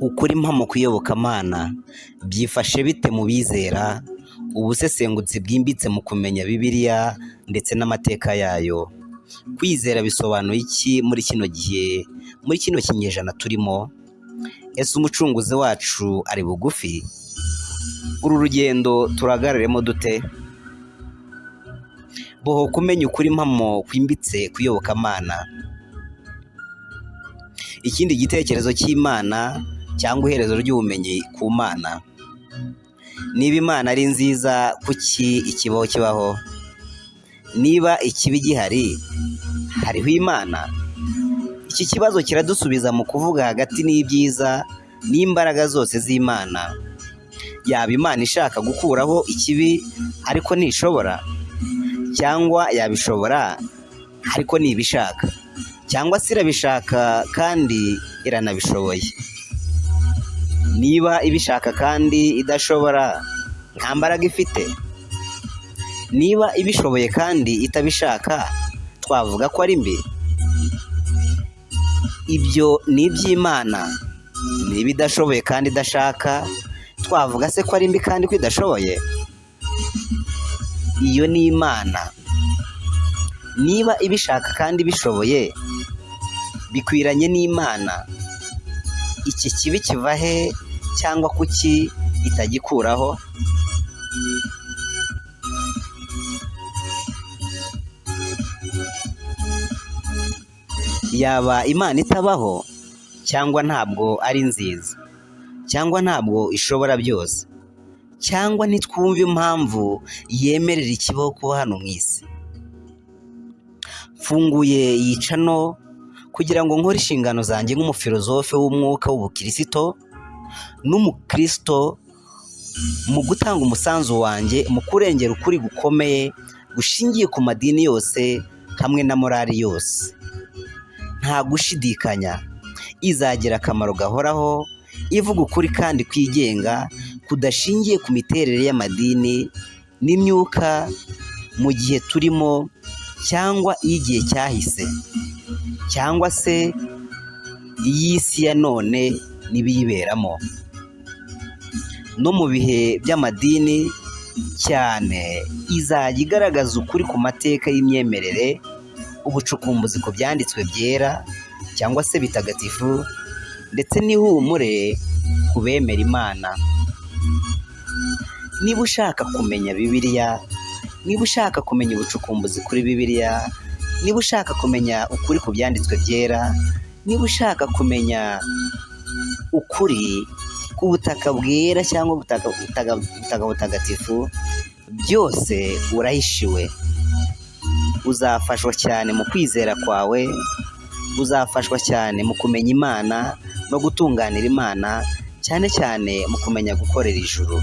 ukuri impamo ku byifashe bite mu bizera? Ubusesengutsi bwimbitse mu kumenya bibiliya ndetse n'amateka yayo. Kwizera bisobanuye iki muri kino gihe? Muri kino kinyejana turimo ese umucunguzi wacu ari bugufi? Uru rugendo turahagararemo dute? Boho kumenya ukuri mpamo kwimbitse ku iyobokamana ikindi gitekerezo cy'imana cyangwa iherezo ry'ubumenyi ku mana. Niba imana ari nziza kuki ikibaho kibaho? Niba ikibi gihari hariho imana? Iki kibazo kiradusubiza mu kuvuga hagati n'ibyiza n'imbaraga zose z'imana. Yaba imana ishaka gukuraho ikibi ariko ntishobora cyangwa yabishobora ariko ntibishaka cyangwa se irabishaka kandi iranabishoboye. Niba ibishaka kandi idashobora nta mbaraga ifite. Niba ibishoboye kandi itabishaka twavuga ko ari mbi. Ibyo ni iby'imana. Niba idashoboye kandi idashaka twavuga se ko ari mbi kandi ko idashoboye? Iyo ni imana. Niba ibishaka kandi ibishoboye bikwiranye n'imana. Iki kibi kiva he cyangwa kuki itagikuraho? Yaba imana itabaho cyangwa ntabwo ari nziza? Cyangwa ntabwo ishobora byose. Cyangwa ntitwumve impamvu yemerera ikibaho kuba hano mu isi. Mfunguye yica no kugira ngo nkore inshingano zanjye nk'umufilozofe w'umwuka w'ubukirisito n'umukirisito mu gutanga umusanzu wanjye mu kurengera ukuri gukomeye gushingiye ku madini yose hamwe na morali yose. Nta gushidikanya. Izagira akamaro gahoraho ivuga ukuri kandi kwigenga kudashingiye ku miterere y'amadini n'imyuka mu gihe turimo cyangwa iy'igihe cyahise cyangwa se iy'isi ya none n'ibiyiberamo. No mu bihe by'amadini cyane izajya igaragaza ukuri ku mateka y'imyemerere ubucukumbuzi ku byanditswe byera cyangwa se bitagatifu ndetse n'ihumure ku bemera imana. Niba ushaka kumenya bibiliya niba ushaka kumenya ubucukumbuzi kuri bibiliya niba ushaka kumenya ukuri ku byanditswe byera niba ushaka kumenya ukuri ku butaka bwera cyangwa ubutaka butagatifu byose urahishiwe. Uzafashwa cyane mu kwizera kwawe uzafashwa cyane mu kumenya imana no gutunganira imana cyane cyane mu kumenya gukorera ijuru.